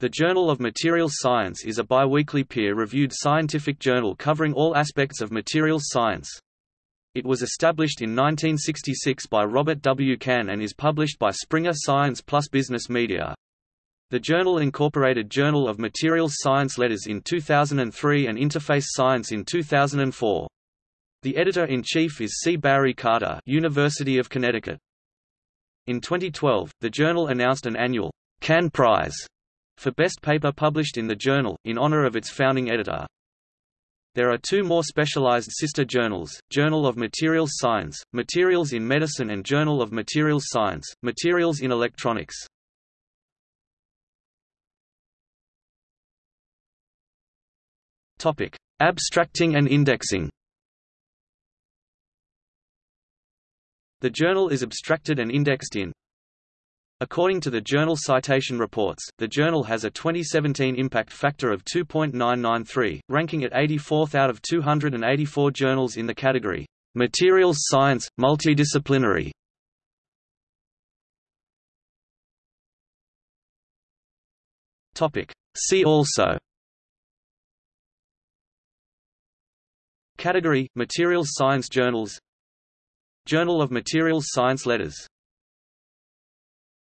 The Journal of Materials Science is a biweekly peer-reviewed scientific journal covering all aspects of materials science. It was established in 1966 by Robert W. Cahn and is published by Springer Science Plus Business Media. The journal incorporated Journal of Materials Science letters in 2003 and Interface Science in 2004. The editor-in-chief is C. Barry Carter University of Connecticut. In 2012, the journal announced an annual Cahn Prize for best paper published in the journal, in honor of its founding editor. There are two more specialized sister journals, Journal of Materials Science, Materials in Medicine and Journal of Materials Science, Materials in Electronics. Topic: Abstracting and indexing The journal is abstracted and indexed in According to the Journal Citation Reports, the journal has a 2017 impact factor of 2.993, ranking it 84th out of 284 journals in the category, Materials Science, Multidisciplinary. See also. Category – Materials Science Journals. Journal of Materials Science Letters